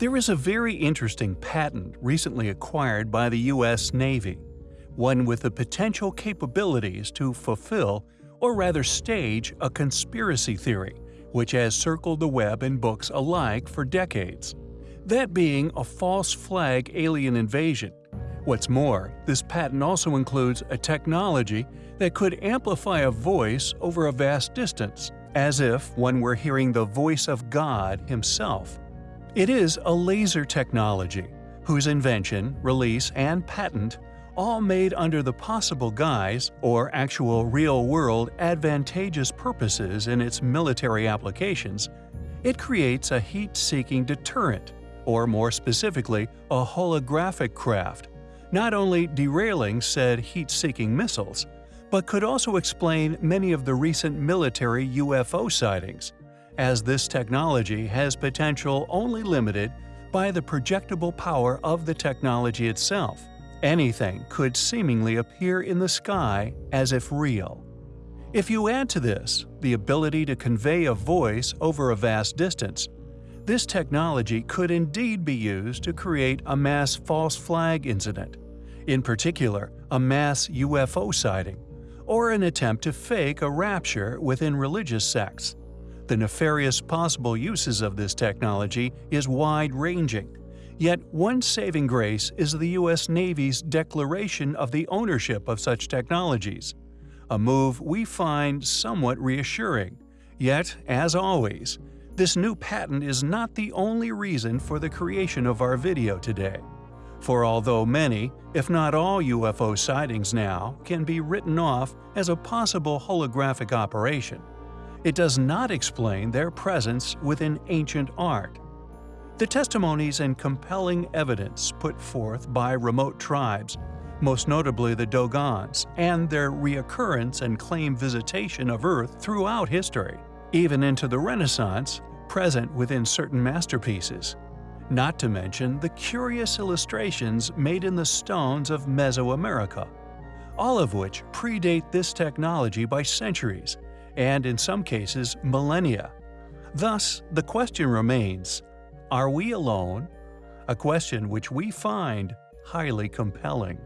There is a very interesting patent recently acquired by the U.S. Navy, one with the potential capabilities to fulfill, or rather stage, a conspiracy theory, which has circled the web and books alike for decades. That being a false flag alien invasion. What's more, this patent also includes a technology that could amplify a voice over a vast distance, as if one were hearing the voice of God himself. It is a laser technology, whose invention, release, and patent all made under the possible guise or actual real-world advantageous purposes in its military applications, it creates a heat-seeking deterrent, or more specifically, a holographic craft, not only derailing said heat-seeking missiles, but could also explain many of the recent military UFO sightings, as this technology has potential only limited by the projectable power of the technology itself. Anything could seemingly appear in the sky as if real. If you add to this the ability to convey a voice over a vast distance, this technology could indeed be used to create a mass false flag incident, in particular a mass UFO sighting, or an attempt to fake a rapture within religious sects. The nefarious possible uses of this technology is wide-ranging, yet one saving grace is the U.S. Navy's declaration of the ownership of such technologies, a move we find somewhat reassuring. Yet, as always, this new patent is not the only reason for the creation of our video today. For although many, if not all UFO sightings now can be written off as a possible holographic operation, it does not explain their presence within ancient art. The testimonies and compelling evidence put forth by remote tribes, most notably the Dogons, and their reoccurrence and claimed visitation of Earth throughout history, even into the Renaissance, present within certain masterpieces. Not to mention the curious illustrations made in the stones of Mesoamerica, all of which predate this technology by centuries and in some cases millennia. Thus, the question remains, are we alone? A question which we find highly compelling.